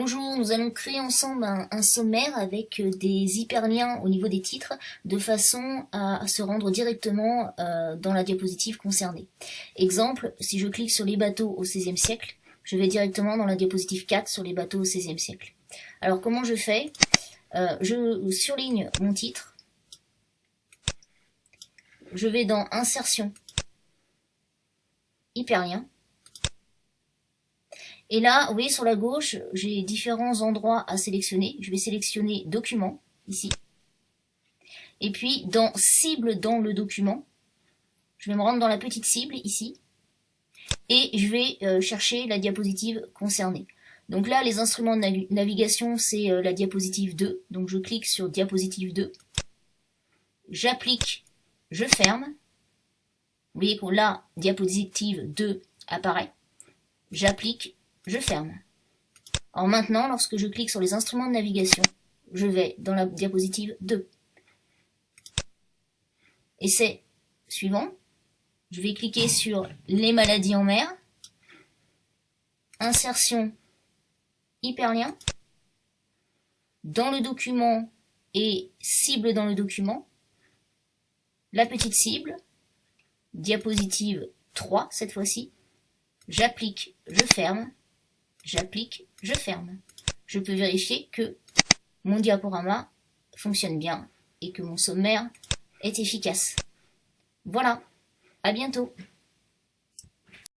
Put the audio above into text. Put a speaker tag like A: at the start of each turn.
A: Bonjour, nous allons créer ensemble un, sommaire avec euh, des hyperliens au niveau des titres de façon à, se rendre directement euh, dans la diapositive concernée. Exemple, si je clique sur les bateaux au XVIe siècle, je vais directement dans la diapositive 4 sur les bateaux au XVIe siècle. Alors comment je fais? Euh, Je surligne mon titre, je vais dans Insertion, Hyperlien, et là, vous voyez sur la gauche, j'ai différents endroits à sélectionner. Je vais sélectionner document, ici. Et puis, dans cible dans le document, je vais me rendre dans la petite cible, ici. Et je vais euh, chercher la diapositive concernée. Donc là, les instruments de navigation, c'est euh, la diapositive 2. Donc je clique sur diapositive 2. J'applique, je ferme. Vous voyez que là, diapositive 2 apparaît. J'applique, je ferme. Alors maintenant, lorsque je clique sur les instruments de navigation, je vais dans la diapositive 2. Essai suivant. Je vais cliquer sur les maladies en mer. Insertion hyperlien. Dans le document et cible dans le document. La petite cible. Diapositive 3 cette fois-ci. J'applique, je ferme j'applique, je ferme. Je peux vérifier que mon diaporama fonctionne bien et que mon sommaire est efficace. Voilà, à bientôt